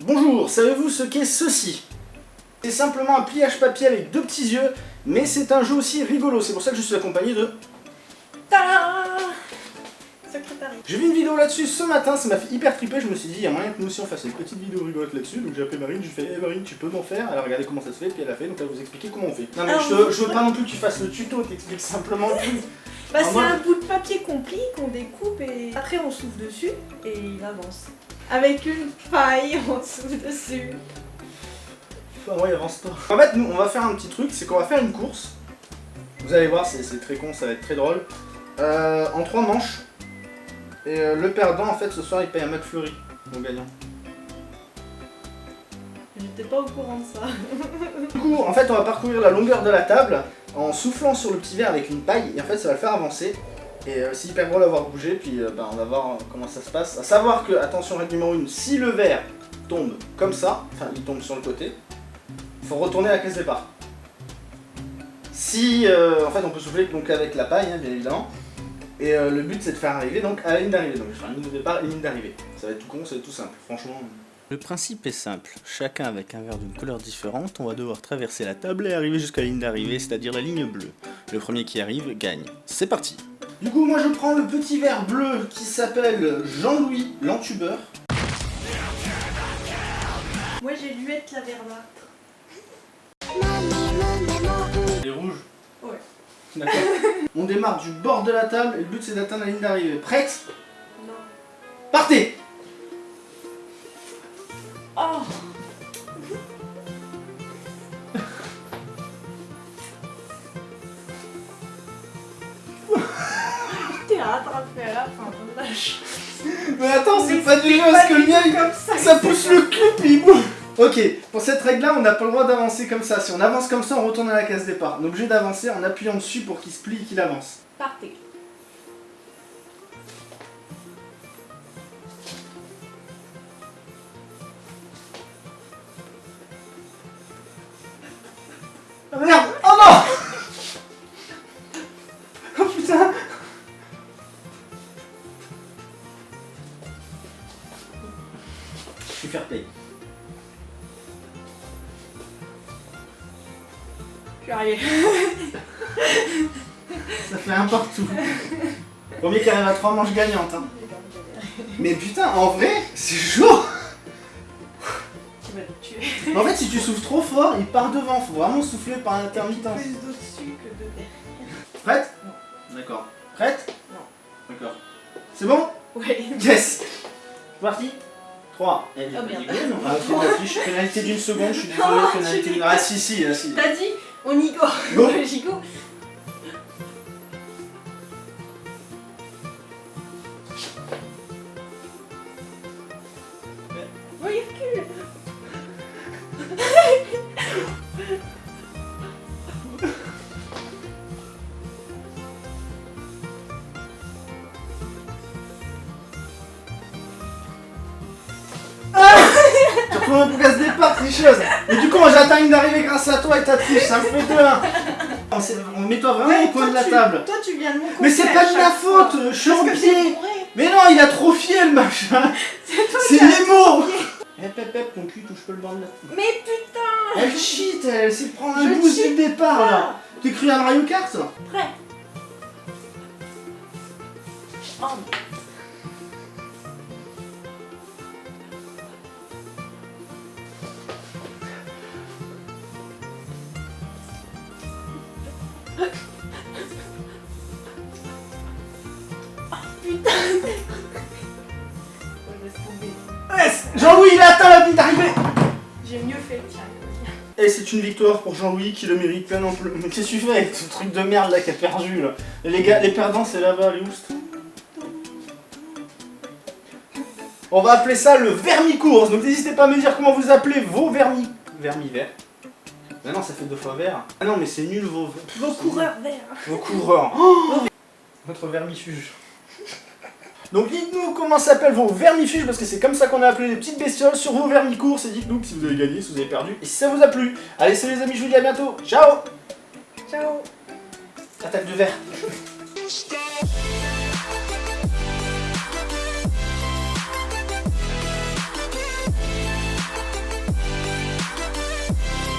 Bonjour, savez-vous ce qu'est ceci? C'est simplement un pliage papier avec deux petits yeux, mais c'est un jeu aussi rigolo, c'est pour ça que je suis accompagné de... J'ai vu une vidéo là-dessus ce matin, ça m'a fait hyper triper, je me suis dit, il y a moyen que nous aussi on fasse une petite vidéo rigolote là-dessus, donc j'ai appelé Marine, je lui ai fait, hey Marine, tu peux m'en faire? Alors regardez comment ça se fait, puis elle a fait, donc elle va vous expliquer comment on fait. Non mais Alors, je, te- vous- je veux pas non plus que tu fasses le tuto, t'expliques simplement tout. Bah c'est un bout de papier qu'on plie, qu'on découpe et après on souffle dessus et il avance. Avec une paille, on souffle dessus. Ah ouais, avance pas. En fait, nous, on va faire un petit truc, c'est qu'on va faire une course. Vous allez voir, c'est c'est très con, ça va être très drôle. Euh, en trois manches. Et euh, le perdant, en fait, ce soir, il paye un McFlurry, mon gagnant. J'étais pas au courant de ça. Du coup, en fait, on va parcourir la longueur de la table en soufflant sur le petit verre avec une paille. Et en fait, ça va le faire avancer. Et euh, c'est hyper drôle à voir bouger. Puis euh, bah, on va voir euh, comment ça se passe. À savoir que, attention, règle numéro 1, si le verre tombe comme ça, enfin, il tombe sur le côté, il faut retourner à la caisse départ. Si, en fait, on peut souffler donc avec la paille, hein, bien évidemment. Et le but, c'est de faire arriver donc à la ligne d'arrivée. Donc, je faire une ligne de départ et une ligne d'arrivée. Ça va être tout con, ça va être tout simple, franchement. Le principe est simple, chacun avec un verre d'une couleur différente, on va devoir traverser la table et arriver jusqu'à la ligne d'arrivée, c'est-à-dire la ligne bleue. Le premier qui arrive gagne. C'est parti Du coup, moi je prends le petit verre bleu qui s'appelle Jean-Louis l'entubeur. Moi j'ai luette la verdâtre. Les rouges Ouais. D'accord. on démarre du bord de la table et le but c'est d'atteindre la ligne d'arrivée. Prête? Non. Partez Oh rattrapé à la fin. Mais attends, c'est pas du jeu parce que le mien comme ça. ça pousse le cul puis il bouge. Ok, pour cette règle là, on n'a pas le droit d'avancer comme ça. Si on avance comme ça, on retourne à la case départ. On est obligé d'avancer en appuyant dessus pour qu'il se plie et qu'il avance. Partez. Oh merde Suis fair play. Je suis arrivé. Ça fait un partout. Premier qui arrive à 3 manches gagnantes. Hein. Mais putain, en vrai, c'est chaud Tu vas le tuer. En fait, si tu souffles trop fort, il part devant. Faut vraiment souffler par intermittence. Plus d'au-dessus que de derrière. Prête? D'accord. Prête? Non. D'accord. C'est bon? Ouais. Yes C'est parti 3. Eh, Oh, merde. Ah, on affiche. Pénalité d'une seconde, je suis désolé. Pénalité. Ah, si, si, si. T'as dit On y go. Go. 80 bougas départ, tricheuse. Et du coup, moi j'atteins une grâce à toi et ta triche, ça me fait deux. hein On, on toi vraiment au coin de la table. Toi, tu viens de mon Mais c'est pas de ma faute, je suis en pied. Mais non, il a trop fié le machin. C'est les mots. Hep hep hep, ton cul touche pas le bord de la Mais putain Elle cheat, elle s'est prendre un boost du départ là. t'es cru à Mario Kart Prêt. Oh. Putain Ouais, laisse tomber. Yes Jean-Louis, il a atteint la ligne d'arrivée J'ai mieux fait, tiens. Et c'est une victoire pour Jean-Louis qui le mérite non plus. Mais qu'est-ce que tu fais avec ce truc de merde là qui a perdu là Les gars, les perdants c'est là-bas, les oust. On va appeler ça le vermi-course, donc n'hésitez pas à me dire comment vous appelez vos vermi... vermi-verts. Ah non, ça fait deux fois vert. Ah non, mais c'est nul vos... Vos coureurs verts. Vos coureurs. Oh Votre vermifuge. Donc dites-nous comment s'appellent vos vermifuges, parce que c'est comme ça qu'on a appelé les petites bestioles sur vos vermicourses, et dites-nous si vous avez gagné, si vous avez perdu, et si ça vous a plu. Allez, salut les amis, je vous dis à bientôt. Ciao Ciao Attaque de verre.